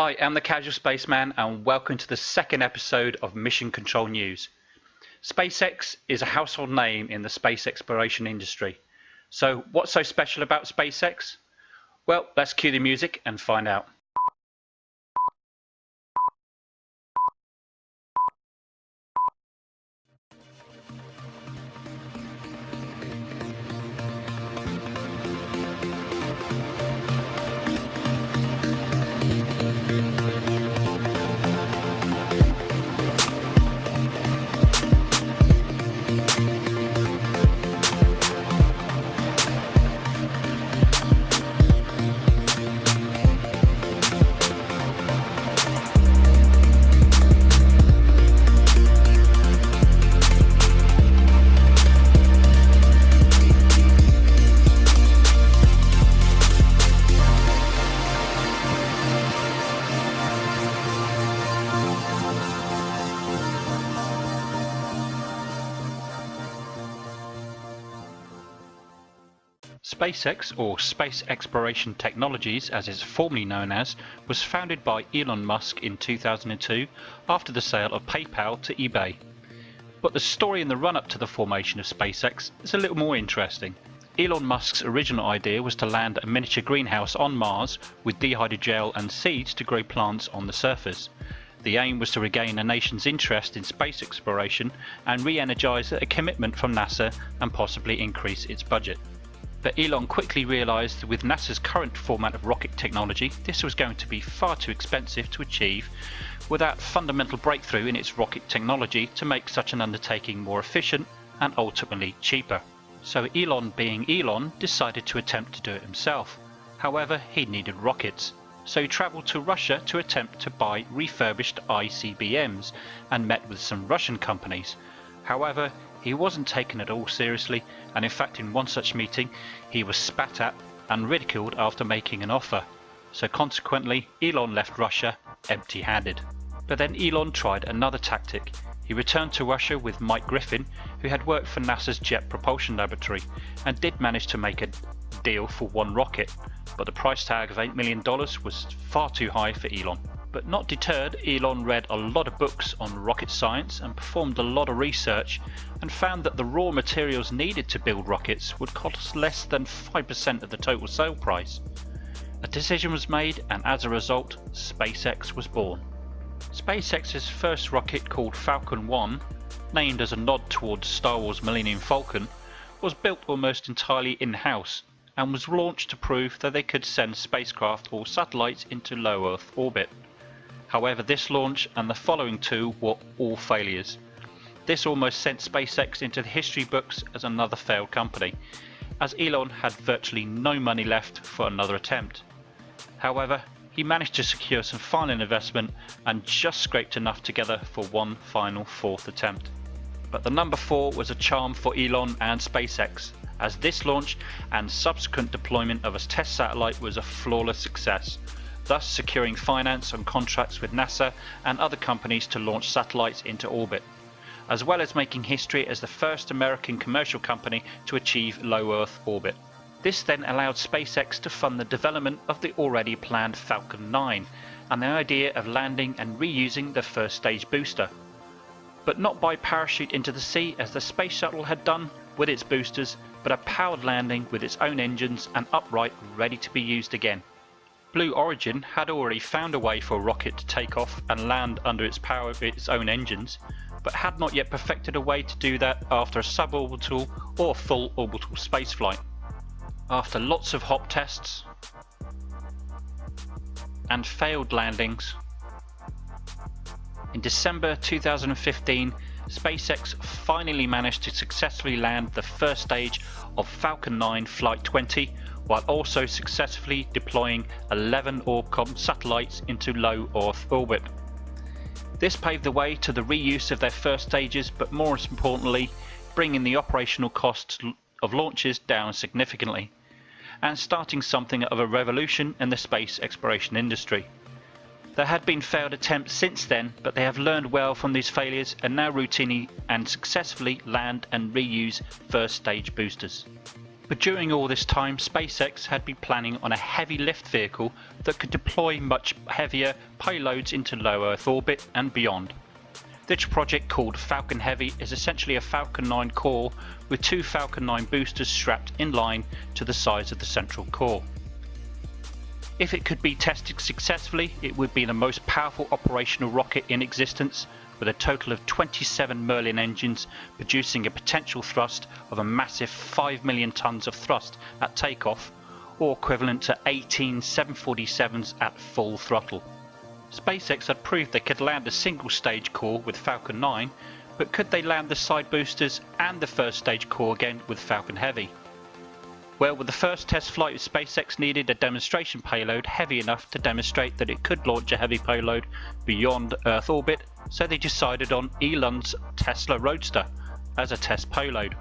Hi, I'm the Casual Spaceman and welcome to the second episode of Mission Control News. SpaceX is a household name in the space exploration industry. So what's so special about SpaceX? Well, let's cue the music and find out. SpaceX, or Space Exploration Technologies as it's formerly known as, was founded by Elon Musk in 2002 after the sale of PayPal to eBay. But the story in the run up to the formation of SpaceX is a little more interesting. Elon Musk's original idea was to land a miniature greenhouse on Mars with dehydrogel and seeds to grow plants on the surface. The aim was to regain a nation's interest in space exploration and re energise a commitment from NASA and possibly increase its budget. But Elon quickly realised that with NASA's current format of rocket technology, this was going to be far too expensive to achieve without fundamental breakthrough in its rocket technology to make such an undertaking more efficient and ultimately cheaper. So Elon being Elon decided to attempt to do it himself. However, he needed rockets. So he travelled to Russia to attempt to buy refurbished ICBMs and met with some Russian companies. However, he wasn't taken at all seriously, and in fact, in one such meeting, he was spat at and ridiculed after making an offer. So consequently, Elon left Russia empty handed. But then Elon tried another tactic. He returned to Russia with Mike Griffin, who had worked for NASA's Jet Propulsion Laboratory, and did manage to make a deal for one rocket, but the price tag of $8 million was far too high for Elon. But not deterred, Elon read a lot of books on rocket science and performed a lot of research and found that the raw materials needed to build rockets would cost less than 5% of the total sale price. A decision was made and as a result, SpaceX was born. SpaceX's first rocket called Falcon 1, named as a nod towards Star Wars Millennium Falcon, was built almost entirely in-house and was launched to prove that they could send spacecraft or satellites into low Earth orbit. However, this launch and the following two were all failures. This almost sent SpaceX into the history books as another failed company, as Elon had virtually no money left for another attempt. However, he managed to secure some final investment and just scraped enough together for one final fourth attempt. But the number 4 was a charm for Elon and SpaceX, as this launch and subsequent deployment of a test satellite was a flawless success, thus securing finance and contracts with NASA and other companies to launch satellites into orbit, as well as making history as the first American commercial company to achieve low Earth orbit. This then allowed SpaceX to fund the development of the already planned Falcon 9 and the idea of landing and reusing the first stage booster. But not by parachute into the sea as the space shuttle had done with its boosters, but a powered landing with its own engines and upright ready to be used again. Blue Origin had already found a way for a rocket to take off and land under its power of its own engines, but had not yet perfected a way to do that after a suborbital or full orbital spaceflight. After lots of hop tests and failed landings, in December 2015 SpaceX finally managed to successfully land the first stage of Falcon 9 Flight 20 while also successfully deploying 11 Orbcomm satellites into low Earth orbit. This paved the way to the reuse of their first stages, but more importantly, bringing the operational costs of launches down significantly, and starting something of a revolution in the space exploration industry. There had been failed attempts since then, but they have learned well from these failures and now routinely and successfully land and reuse first stage boosters. But during all this time, SpaceX had been planning on a heavy lift vehicle that could deploy much heavier payloads into low Earth orbit and beyond. This project called Falcon Heavy is essentially a Falcon 9 core with two Falcon 9 boosters strapped in line to the size of the central core. If it could be tested successfully, it would be the most powerful operational rocket in existence with a total of 27 Merlin engines producing a potential thrust of a massive 5 million tons of thrust at takeoff or equivalent to 18 747s at full throttle. SpaceX had proved they could land a single stage core with Falcon 9, but could they land the side boosters and the first stage core again with Falcon Heavy? Well, with the first test flight of SpaceX needed a demonstration payload heavy enough to demonstrate that it could launch a heavy payload beyond Earth orbit, so they decided on Elon's Tesla Roadster as a test payload.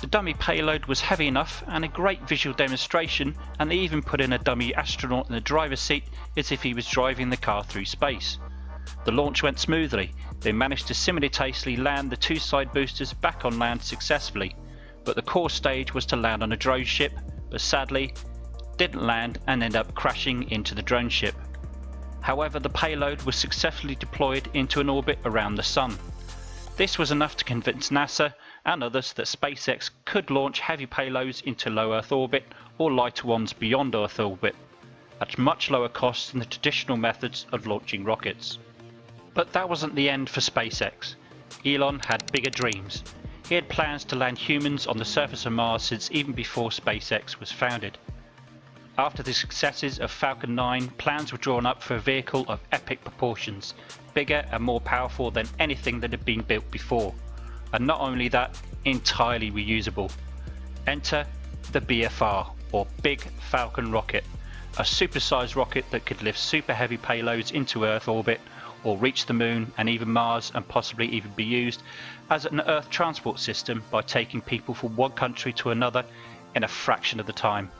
The dummy payload was heavy enough and a great visual demonstration and they even put in a dummy astronaut in the driver's seat as if he was driving the car through space. The launch went smoothly. They managed to simultaneously land the two side boosters back on land successfully, but the core stage was to land on a drone ship, but sadly didn't land and ended up crashing into the drone ship. However, the payload was successfully deployed into an orbit around the Sun. This was enough to convince NASA and others that SpaceX could launch heavy payloads into low Earth orbit or lighter ones beyond Earth orbit, at much lower cost than the traditional methods of launching rockets. But that wasn't the end for SpaceX. Elon had bigger dreams. He had plans to land humans on the surface of Mars since even before SpaceX was founded. After the successes of Falcon 9, plans were drawn up for a vehicle of epic proportions, bigger and more powerful than anything that had been built before. And not only that, entirely reusable. Enter the BFR, or Big Falcon Rocket, a supersized rocket that could lift super heavy payloads into Earth orbit or reach the Moon and even Mars and possibly even be used as an Earth transport system by taking people from one country to another in a fraction of the time.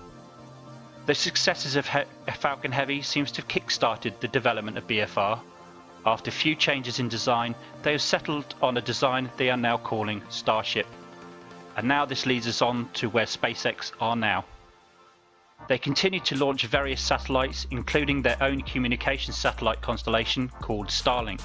The successes of he Falcon Heavy seems to have kick-started the development of BFR. After few changes in design, they have settled on a design they are now calling Starship. And now this leads us on to where SpaceX are now. They continue to launch various satellites, including their own communication satellite constellation called Starlink,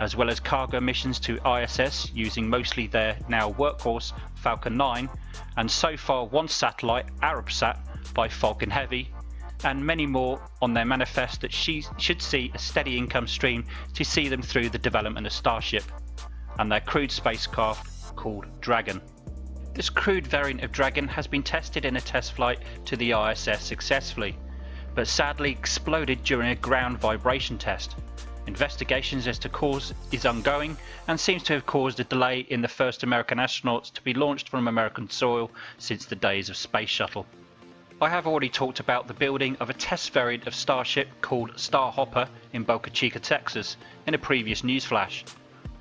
as well as cargo missions to ISS using mostly their now workhorse Falcon 9, and so far one satellite, Arabsat, by Falcon Heavy, and many more on their manifest that she should see a steady income stream to see them through the development of Starship and their crewed spacecraft called Dragon. This crewed variant of Dragon has been tested in a test flight to the ISS successfully, but sadly exploded during a ground vibration test. Investigations as to cause is ongoing and seems to have caused a delay in the first American astronauts to be launched from American soil since the days of Space Shuttle. I have already talked about the building of a test variant of Starship called Starhopper in Boca Chica, Texas in a previous newsflash.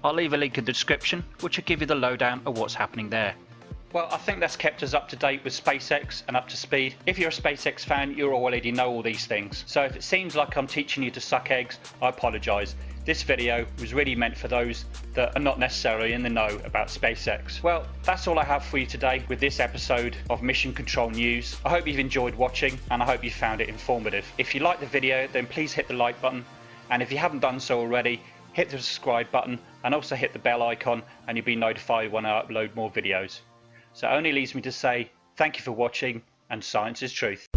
I'll leave a link in the description which will give you the lowdown of what's happening there. Well, I think that's kept us up to date with SpaceX and up to speed. If you're a SpaceX fan, you already know all these things. So if it seems like I'm teaching you to suck eggs, I apologise. This video was really meant for those that are not necessarily in the know about SpaceX. Well, that's all I have for you today with this episode of Mission Control News. I hope you've enjoyed watching and I hope you found it informative. If you like the video, then please hit the like button. And if you haven't done so already, hit the subscribe button and also hit the bell icon and you'll be notified when I upload more videos. So it only leaves me to say thank you for watching and science is truth.